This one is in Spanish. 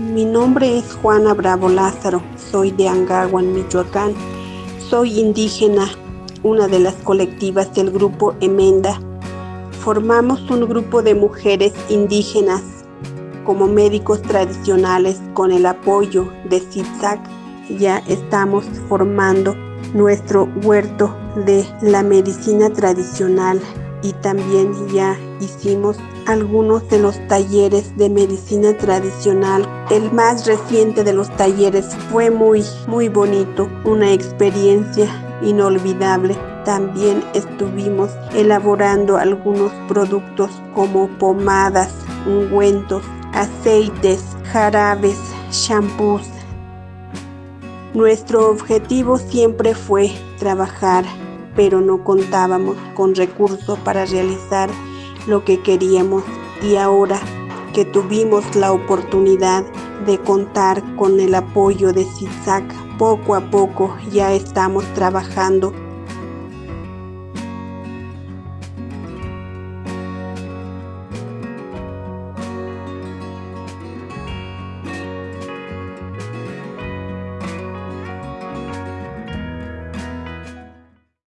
mi nombre es Juana Bravo Lázaro, soy de Angahuan, Michoacán. Soy indígena, una de las colectivas del grupo Emenda. Formamos un grupo de mujeres indígenas como médicos tradicionales con el apoyo de ZIPZAC. Ya estamos formando nuestro huerto de la medicina tradicional y también ya hicimos algunos de los talleres de medicina tradicional. El más reciente de los talleres fue muy, muy bonito, una experiencia inolvidable. También estuvimos elaborando algunos productos como pomadas, ungüentos, aceites, jarabes, shampoos. Nuestro objetivo siempre fue trabajar, pero no contábamos con recursos para realizar lo que queríamos. Y ahora que tuvimos la oportunidad de contar con el apoyo de CISAC, poco a poco ya estamos trabajando